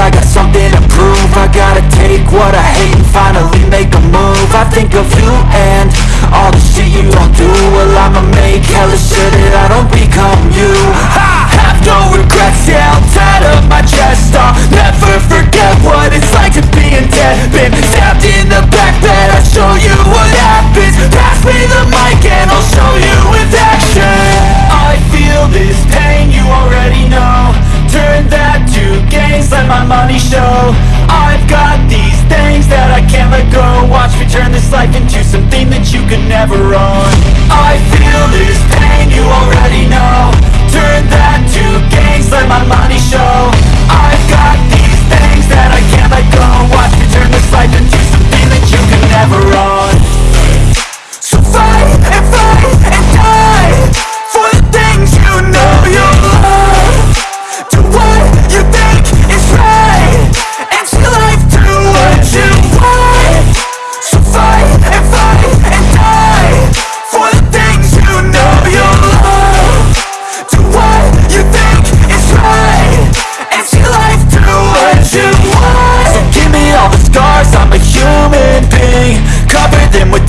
I got something to prove. I gotta take what I hate and finally make a move. I think of you and all the shit you don't do. Well I'ma make hella sure that I don't become you. I have no regrets, yeah, I'll tie up my chest. I'll never forget what it's like to be in debt. My money show. I've got these things that I can't let go. Watch me turn this life into something that you could never own. I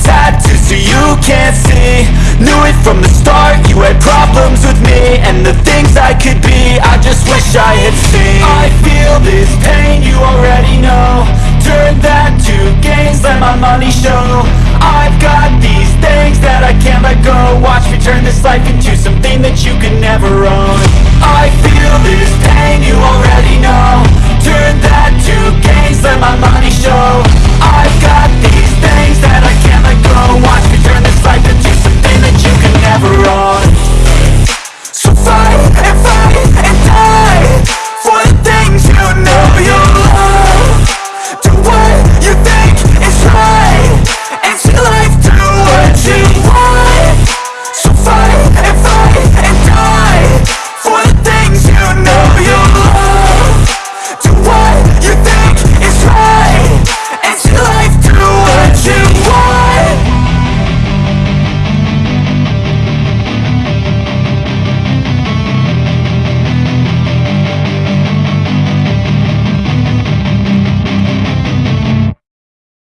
Tattoos so you can't see. Knew it from the start, you had problems with me. And the things I could be, I just wish I had seen. I feel this pain, you already know. Turn that to gains, let my money show. I've got these things that I can't let go. Watch me turn this life into something that you could never own